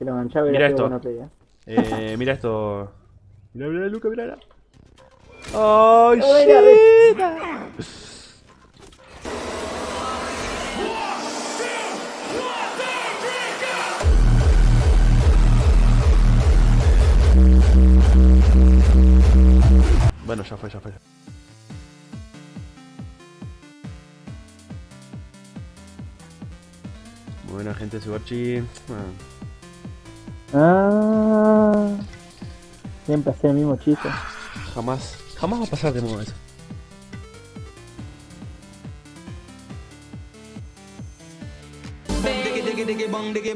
Si lo enganchaba Mira era esto. bueno eh. Eh, mira esto. Mira, mira, Luca, mira. mira. ¡Ay, Buena, shit! Bueno, ya fue, ya fue. Buena gente, Subarchi. Ah. Ah. Siempre hacer el mismo chiste. Jamás, jamás va a pasar de moda eso. Diggy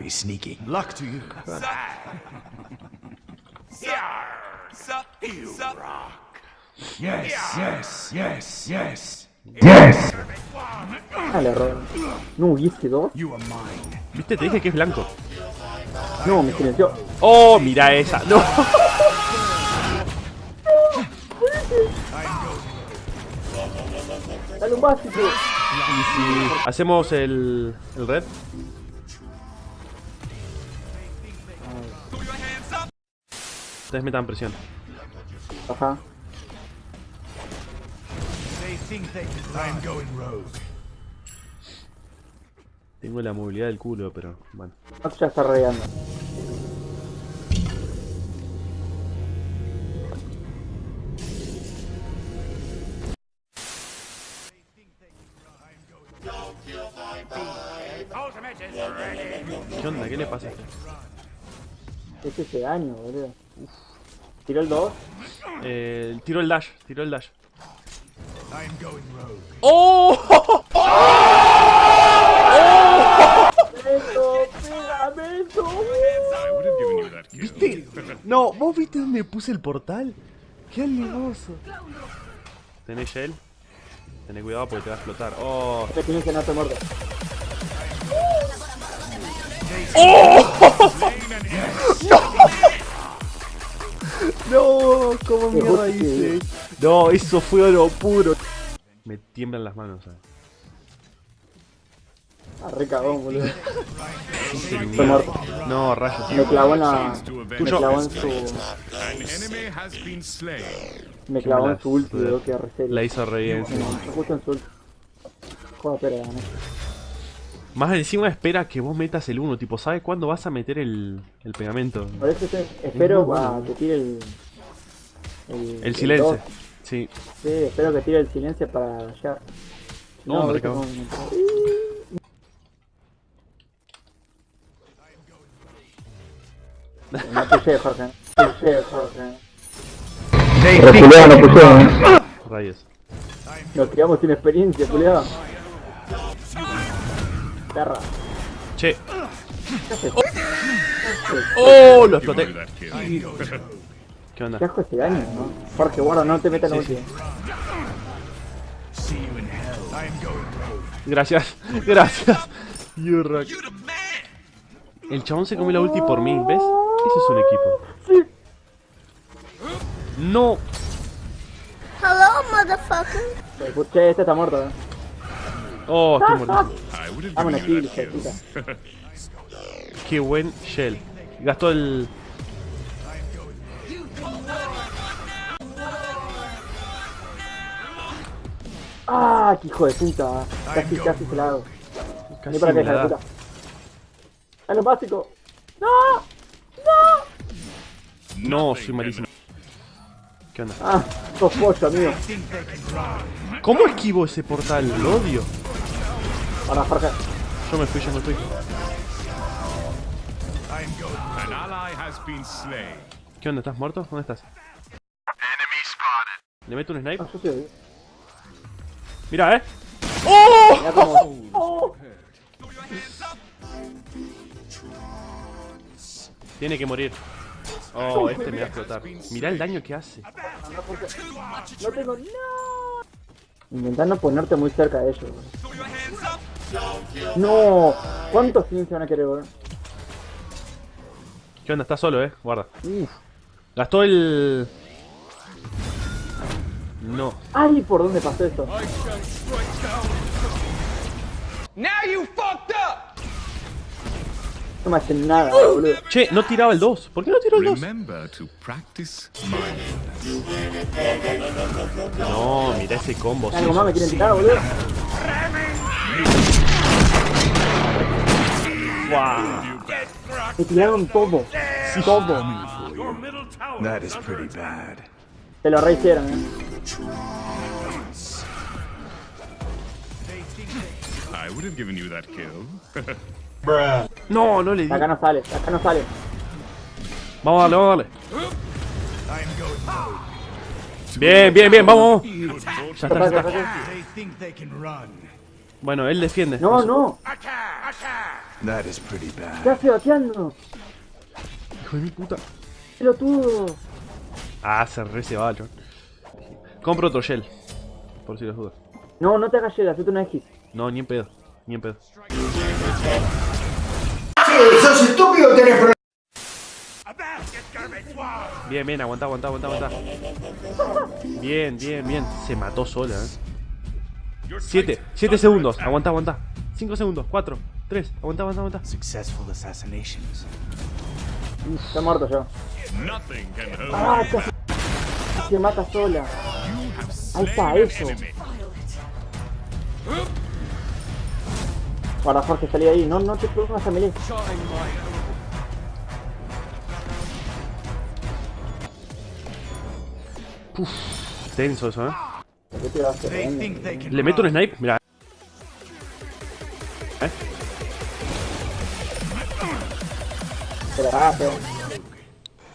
Happy sneaking. Luck to you. Yes, yes, yes, yes. Yes! Dale, Ron. No, ¿y ese dos? You are mine. ¿Viste? Te dije que es blanco. No, me silenció. ¡Oh, mira esa! ¡No! Dale un básico. Hacemos el, el red. Ustedes metan presión. Ajá. Tengo la movilidad del culo, pero bueno. Max ya está rodeando. ¿Qué onda? ¿Qué le pasa a este? Es ese daño, boludo. Tiró el 2. Eh, tiró el dash, tiró el dash. I'm going rogue. ¡Oh! ¡Pegamento! Kill. ¿Viste? No, ¿vos viste dónde puse el portal? ¡Qué alimoso! ¿Tenés shell? Tené cuidado porque te va a explotar. ¡Oh! Este tiene que no te muerde. ¡No! ¿Cómo mierda mierda hice? No, eso fue oro puro. Me tiemblan las manos, ¿sabes? Ah, re cagón, boludo. Muerto. No, rayos. Me clavó en la. Me clavó en su. Me clavó en su ulti, boludo, que reserio. La hizo re bien. sí. Justo en su ulti. Joder, espera, gané. Más encima espera que vos metas el 1, tipo, ¿sabe cuándo vas a meter el, el pegamento? Por eso te- espero muy bueno. a que tire el. El, El silencio. dos. Sí. Sí, espero que tire el silencio para allá. No, recagó. como- No puché, Jorge. No Jorge. Pero no puché, Rayos. Nos criamos sin experiencia, culiado. Perra. Che. ¡Oh! Lo Give you exploté. ¿Qué onda? Qué asco ese daño, ¿no? Jorge, guarda, no te metas en la Sí, ulti. See you in hell. I'm going rogue. Gracias. Gracias. You rock. El chabón se comió la ulti por mí, ¿ves? Eso es un equipo. No. Hello, motherfucker. Escuché, este está muerto, eh. Oh, estoy muerto. You kill. Qué buen shell. Gastó el... Ah, qué hijo de puta. Casi, casi se la hago. Casi para hija la puta. ¡A lo básico! ¡No! No, soy malísimo. ¿Qué onda? Ah, sos pollo, amigo. ¿Cómo esquivo ese portal? Lo odio. Ahora, Jorge. Yo me fui, yo me fui. ¿Qué onda? ¿Estás muerto? ¿Dónde estás? ¿Le meto un snipe? Ah. Mira, eh. ¡Oh! Tiene que morir. Oh, este me va a explotar. Mirá el daño que hace. No tengo no ponerte muy cerca de ellos. No, ¿cuántos se van a querer, weón? ¿Qué onda? Está solo, eh. Guarda. Uf. Gastó el. No. Ay, ¿por dónde pasó esto? No me hacen nada, boludo. Che, no tiraba el 2. ¿Por qué no tiró el 2? Remember to practice mindfulness. No, mira ese combo. Algo más me quieren tirar, boludo. Me tiraron todo. Todo. That is pretty bad. Se lo rehicieron, eh. I would have given you that kill. No, no le di. Acá no sale, acá no sale. Vamos a darle, vamos a darle. Bien, bien, bien, vamos. Ya está, ya está. Bueno, él defiende. No, no. That is pretty ¿Qué bad. hace bateando? Hijo de mi puta. Pelotudo. Ah, se re se va, chon. Compro otro shell. Por si las dudas. No, no te hagas llegar, hacete una X. No, ni en pedo. Ni en pedo. Bien, bien, aguanta, aguanta, aguanta, aguanta. Bien, bien, bien. Se mató sola, eh. 7, 7 segundos. Aguanta, aguanta. 5 segundos. 4, 3. Aguanta, aguanta, aguanta. Successful assassinations. Está muerto yo. Ah, casi. Se mata sola. Ahí está, eso. Guarda, Jorge, salí de ahí. No, no te pongas a melee. Tenso eso, eh. ¿Qué te a hacer? Can Le meto un snipe. Mira. Cagaste.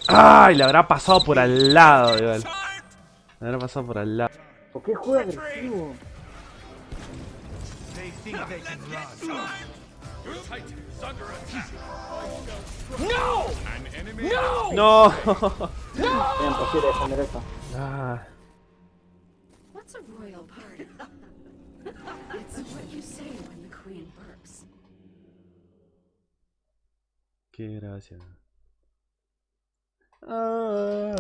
¡Ay! Le habrá pasado por al lado, igual. Le habrá pasado por al lado. ¿Por qué juega agresivo? They think they can run. An enemy ¡No! Es imposible defender eso. Ah, Qué gracia. Ah.